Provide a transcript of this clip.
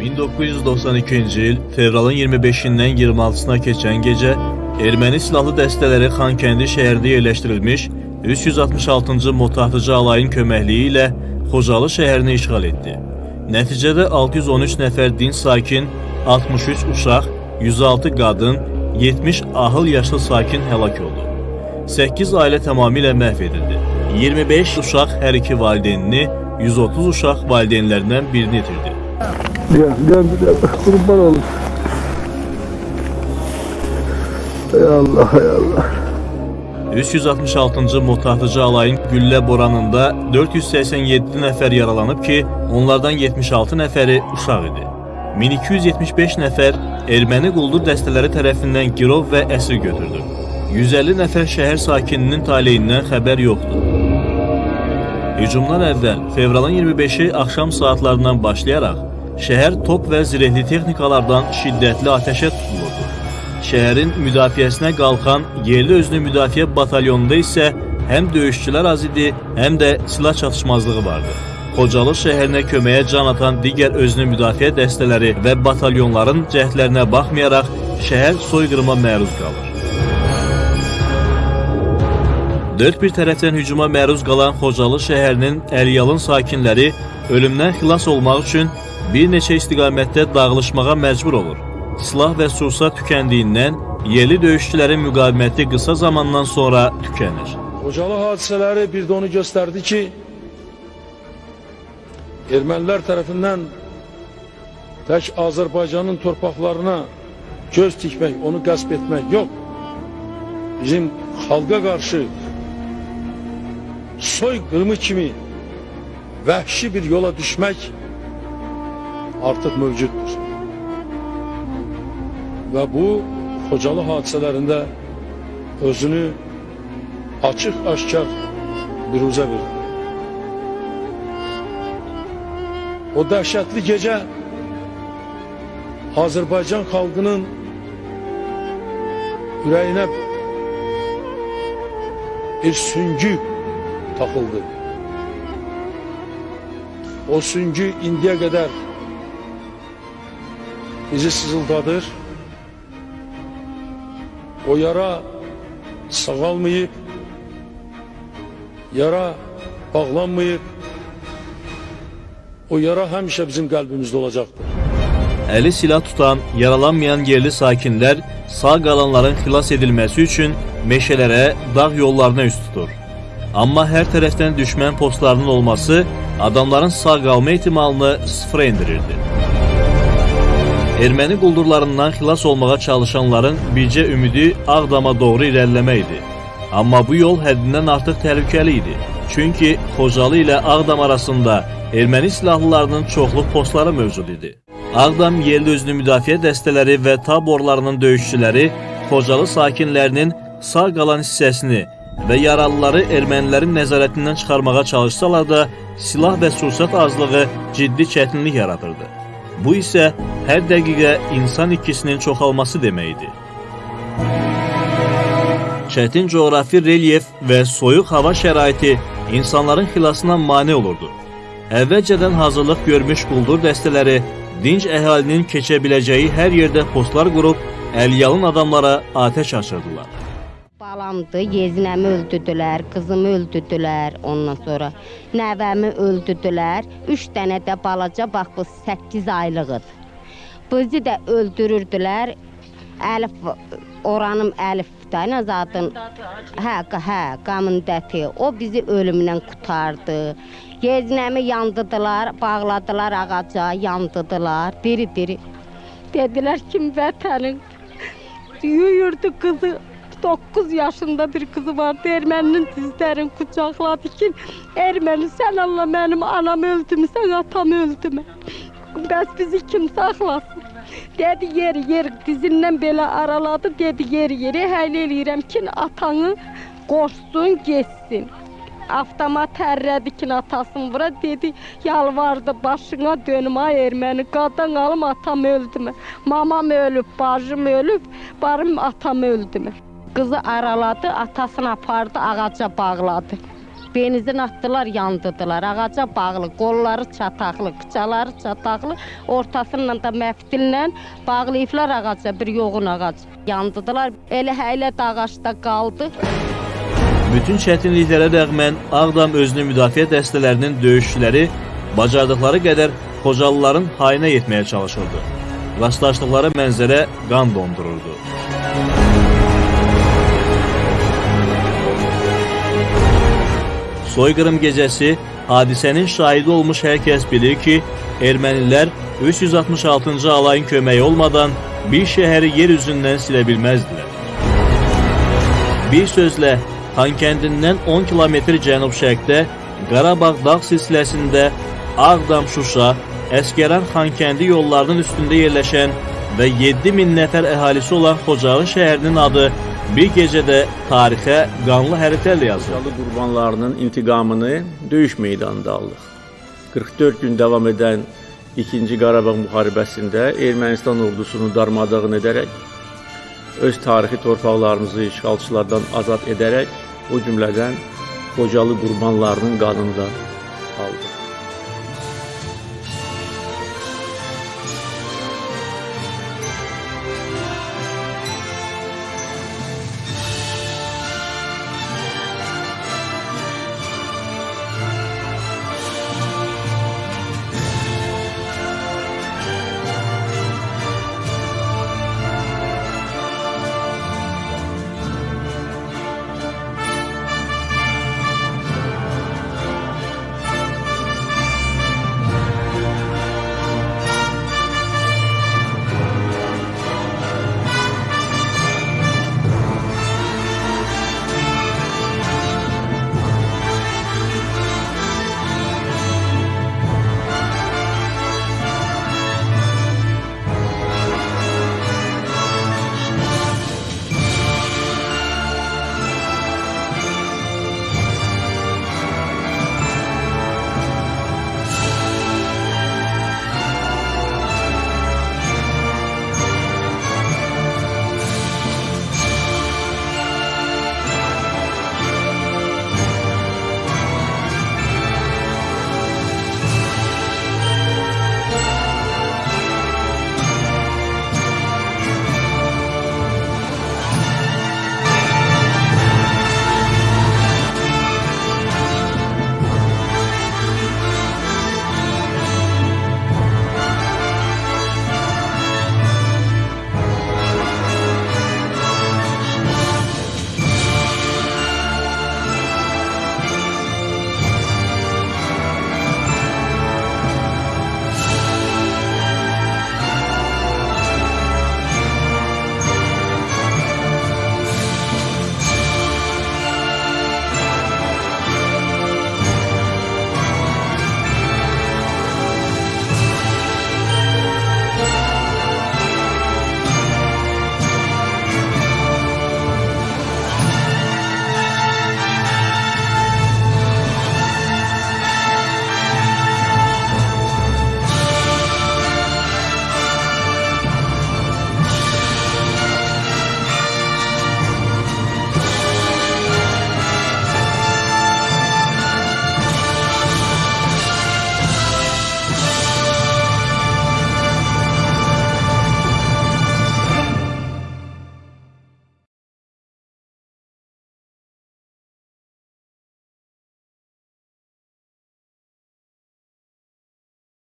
1992-ci il fevralın 25-dən 26-sına keçən gecə erməni silahlı dəstələri Xankəndi şəhərində yerləşdirilmiş 366-cı motatıcı alayın köməkliyi ilə Xocalı şəhərini işğal etdi. Nəticədə 613 nəfər dinc sakin, 63 uşaq, 106 qadın, 70 ahıl yaşlı sakin həlak oldu. 8 ailə tamamilə məhv edildi. 25 uşaq hər iki valideynini, 130 uşaq valideynlərindən birini itirdi. Gel, gel, gel. Kurban olun. Ey Allah, ey Allah. 366-cı motatıcı alayın güllə boranında 487 nəfər yaralanıb ki, onlardan 76 nəfəri uşaq idi. 1275 nəfər erməni quldur dəstələri tərəfindən girov və əsir götürdü. 150 nəfər şəhər sakininin taleyindən xəbər yoxdur. Hücumdan əvvəl fevralın 25-i axşam saatlarından başlayaraq şəhər top və zirehli texnikalardan şiddətli atəşə tutulurdu. Şəhərin müdafiəsinə qalxan yerli özünü müdafiə batalyonunda isə həm döyüşçülər az idi, həm də silah çatışmazlığı vardı. Xocalı şəhərinə köməyə can atan digər özünü müdafiə dəstələri və batalyonların cəhdlərinə baxmayaraq şəhər soyqırıma məruz qalır. Dörd bir tərəfdən hücuma məruz qalan Xocalı şəhərinin Əliyalın sakinləri ölümdən xilas olmaq üçün bir neçə istiqamətdə dağılışmağa məcbur olur. Silah və sursat tükəndiyindən yerli döyüşçülərin müqaviməti qısa zamandan sonra tükənir. Xocalı hadisələri bir də onu göstərdi ki, ermənilər tərəfindən tək Azərbaycanın torpaqlarına göz tikmək, onu qəsb etmək yox. Bizim xalqa qarşı soyqırımı kimi vəhşi bir yola düşmək artıq mövcuddur. Və bu Xocalı hadisələrində özünü açıq-aşkar büruzə verdi. O dəhşətli gecə Azərbaycan xalqının ürəyinə bir süngü taxıldı. O süngü indiyə qədər bizi sızıldadır. O yara sağalmayıb, yara bağlanmayıb. O yara həmişə bizim qəlbimizdə olacaqdır. Əli silah tutan, yaralanmayan yerli sakinlər sağ qalanların xilas edilməsi üçün meşələrə, dağ yollarına üst tutur. Amma hər tərəfdən düşmən postlarının olması adamların sağ qalma ehtimalını sıfıra indirirdi. Erməni quldurlarından xilas olmağa çalışanların bircə ümidi Ağdama doğru irəliləmək idi. Amma bu yol həddindən artıq təhlükəli idi. Çünki Xocalı ilə Ağdam arasında erməni silahlılarının çoxlu postları mövcud idi. Ağdam yerli özünü müdafiə dəstələri və taborlarının döyüşçüləri Xocalı sakinlərinin sağ qalan hissəsini və yaralıları ermənilərin nəzarətindən çıxarmağa çalışsalar da, silah və sursat azlığı ciddi çətinlik yaradırdı. Bu isə hər dəqiqə insan ikisinin çoxalması deməkdir. Çətin coğrafi relyef və soyuq hava şəraiti insanların xilasına mane olurdu. Əvvəlcədən hazırlıq görmüş quldur dəstələri dinc əhalinin keçə biləcəyi hər yerdə postlar qurub Əliyalın adamlara atəş açırdılar. Balamdı, yezinəmi öldürdülər, qızımı öldürdülər, ondan sonra nəvəmi öldürdülər. Üç dənə də balaca, bax bu 8 aylıqdır. Bizi də öldürürdülər. Əlif, oranım Əlif da, nə zadın? Hə, hə, qamın dəti. O bizi ölümdən qurtardı. Yezinəmi yandırdılar, bağladılar ağaca, yandırdılar, diri-diri. Dedilər ki, vətənin yuyurdu qızı. 9 yaşında bir kızı vardı. Erməninin dizlərini qucaqladı ki, Erməni sən Allah mənim anam öldü mü, sən atam öldü mü? Bəs bizi kim saxlasın? Dedi yer yer dizindən belə araladı, dedi yer yeri həll eləyirəm ki, atanı qoşsun, getsin. Avtomat hərrədi ki, atasını vura, dedi, yalvardı, başına dönüm, ay erməni, qadan alım, atam öldü mü? Mamam ölüb, bacım ölüb, barım atam öldü mü? Qızı araladı, atasını apardı, ağaca bağladı. Benzin atdılar, yandıdılar. Ağaca bağlı, qolları çataqlı, qıçaları çataqlı, ortasından da məftillə bağlayıblar ağaca, bir yoğun ağac. Yandıdılar. Elə hələ də ağacda qaldı. Bütün çətinliklərə rəğmən Ağdam özünü müdafiə dəstələrinin döyüşçüləri bacardıqları qədər Xocalıların hayına yetməyə çalışırdı. Rastlaşdıqları mənzərə qan dondururdu. Soyqırım gecəsi hadisənin şahidi olmuş hər kəs bilir ki, ermənilər 366-cı alayın köməyi olmadan bir şəhəri yer üzündən silə bilməzdilər. Bir sözlə, Xankəndindən 10 kilometr cənub-şərqdə Qarabağ dağ silsiləsində Ağdam-Şuşa, Əskəran Xankəndi yollarının üstündə yerləşən və 7000 nəfər əhalisi olan Xocalı şəhərinin adı bir gecədə tarixə qanlı hərflərlə yazıldı. Xocalı qurbanlarının intiqamını döyüş meydanında aldıq. 44 gün davam edən 2-ci Qarabağ müharibəsində Ermənistan ordusunu darmadağın edərək, öz tarixi torpaqlarımızı işğalçılardan azad edərək, o cümlədən Xocalı qurbanlarının qanını da aldıq.